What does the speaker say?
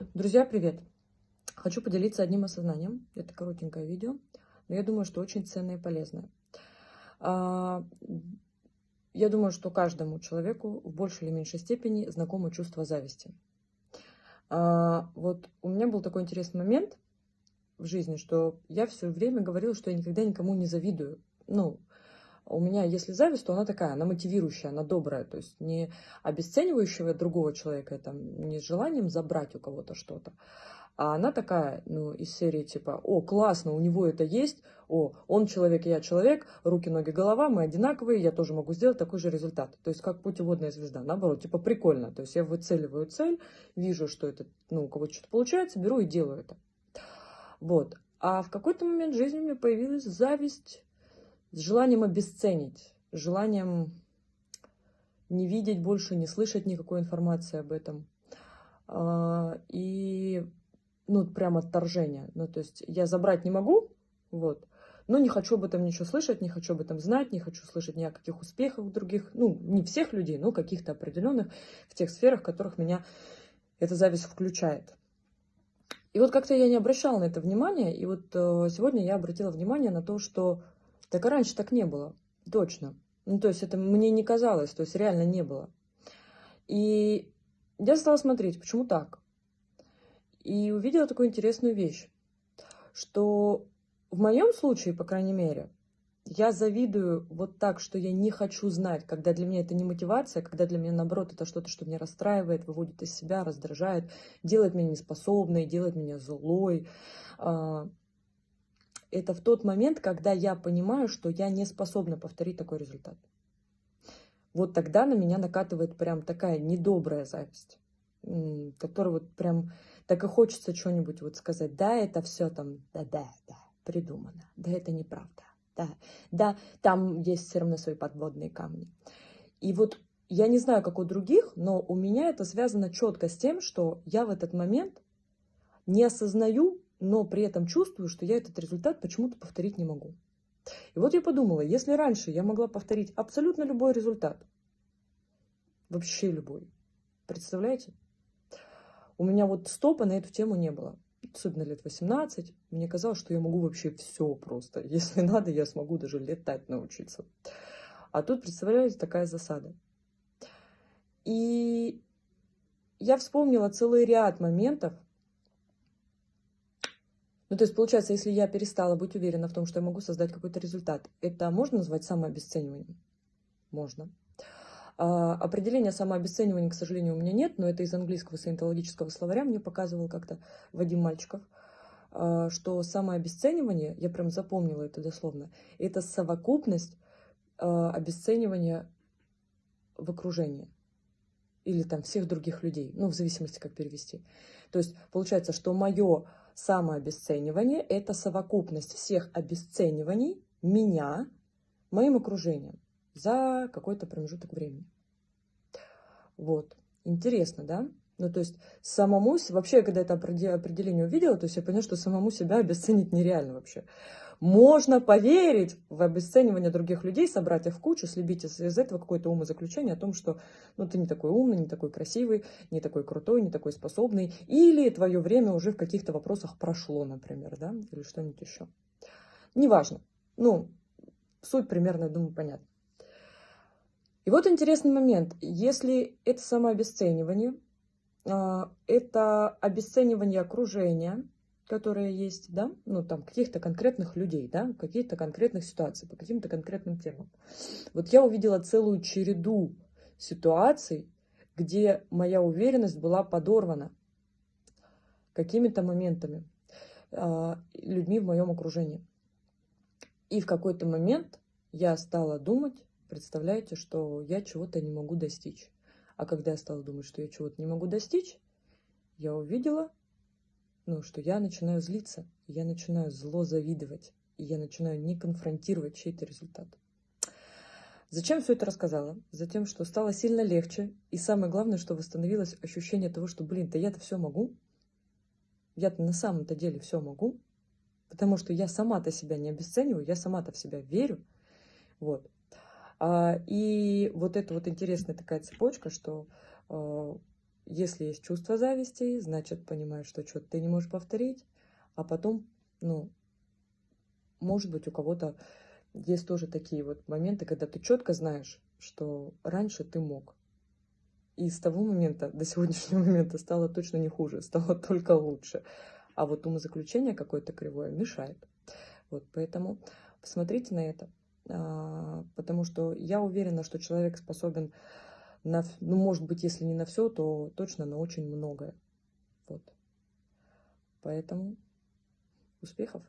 Друзья, привет! Хочу поделиться одним осознанием. Это коротенькое видео, но я думаю, что очень ценное и полезное. А, я думаю, что каждому человеку в большей или меньшей степени знакомо чувство зависти. А, вот у меня был такой интересный момент в жизни, что я все время говорила, что я никогда никому не завидую. Ну, у меня, если зависть, то она такая, она мотивирующая, она добрая, то есть не обесценивающая другого человека, там, не с желанием забрать у кого-то что-то, а она такая, ну, из серии типа, о, классно, у него это есть, о, он человек, я человек, руки, ноги, голова, мы одинаковые, я тоже могу сделать такой же результат. То есть как путеводная звезда, наоборот, типа прикольно. То есть я выцеливаю цель, вижу, что это, ну, у кого-то что-то получается, беру и делаю это. Вот. А в какой-то момент жизни у меня появилась зависть с желанием обесценить, желанием не видеть больше, не слышать никакой информации об этом. А, и, ну, прям отторжение. Ну, то есть я забрать не могу, вот, но не хочу об этом ничего слышать, не хочу об этом знать, не хочу слышать ни о каких успехах других, ну, не всех людей, но каких-то определенных в тех сферах, в которых меня эта зависть включает. И вот как-то я не обращала на это внимания, и вот э, сегодня я обратила внимание на то, что так и раньше так не было, точно. Ну, то есть это мне не казалось, то есть реально не было. И я стала смотреть, почему так. И увидела такую интересную вещь, что в моем случае, по крайней мере, я завидую вот так, что я не хочу знать, когда для меня это не мотивация, когда для меня, наоборот, это что-то, что меня расстраивает, выводит из себя, раздражает, делает меня неспособной, делает меня злой. Это в тот момент, когда я понимаю, что я не способна повторить такой результат. Вот тогда на меня накатывает прям такая недобрая зависть, которая вот прям так и хочется что-нибудь вот сказать. Да, это все там, да-да, да, придумано. Да, это неправда. Да, да, там есть все равно свои подводные камни. И вот я не знаю, как у других, но у меня это связано четко с тем, что я в этот момент не осознаю, но при этом чувствую, что я этот результат почему-то повторить не могу. И вот я подумала, если раньше я могла повторить абсолютно любой результат, вообще любой, представляете? У меня вот стопа на эту тему не было. Особенно лет 18. Мне казалось, что я могу вообще все просто. Если надо, я смогу даже летать научиться. А тут, представляете, такая засада. И я вспомнила целый ряд моментов, ну, то есть, получается, если я перестала быть уверена в том, что я могу создать какой-то результат, это можно назвать самообесцениванием? Можно. А, определения самообесценивания, к сожалению, у меня нет, но это из английского саентологического словаря мне показывал как-то Вадим Мальчиков, а, что самообесценивание, я прям запомнила это дословно, это совокупность а, обесценивания в окружении или там всех других людей, ну, в зависимости, как перевести. То есть получается, что мое самообесценивание – это совокупность всех обесцениваний меня, моим окружением за какой-то промежуток времени. Вот. Интересно, да? Ну, то есть самому, вообще, когда это определение увидела, то есть я поняла, что самому себя обесценить нереально вообще. Можно поверить в обесценивание других людей, собрать их в кучу, слепить из, из этого какое-то умозаключение о том, что ну, ты не такой умный, не такой красивый, не такой крутой, не такой способный, или твое время уже в каких-то вопросах прошло, например, да, или что-нибудь еще. Неважно. Ну, суть примерно, я думаю, понятна. И вот интересный момент. Если это самообесценивание, это обесценивание окружения, которое есть, да, ну, там, каких-то конкретных людей, да, каких-то конкретных ситуаций, по каким-то конкретным темам. Вот я увидела целую череду ситуаций, где моя уверенность была подорвана какими-то моментами, э, людьми в моем окружении. И в какой-то момент я стала думать, представляете, что я чего-то не могу достичь. А когда я стала думать, что я чего-то не могу достичь, я увидела, ну, что я начинаю злиться, я начинаю зло завидовать, и я начинаю не конфронтировать чей-то результат. Зачем все это рассказала? Затем, что стало сильно легче, и самое главное, что восстановилось ощущение того, что, блин, да я-то все могу, я-то на самом-то деле все могу, потому что я сама-то себя не обесцениваю, я сама-то в себя верю, вот. А, и вот это вот интересная такая цепочка, что а, если есть чувство зависти, значит, понимаешь, что что-то ты не можешь повторить, а потом, ну, может быть, у кого-то есть тоже такие вот моменты, когда ты четко знаешь, что раньше ты мог. И с того момента до сегодняшнего момента стало точно не хуже, стало только лучше. А вот умозаключение какое-то кривое мешает. Вот, поэтому посмотрите на это. А, потому что я уверена, что человек способен на, ну, может быть, если не на все, то точно на очень многое. Вот. Поэтому успехов!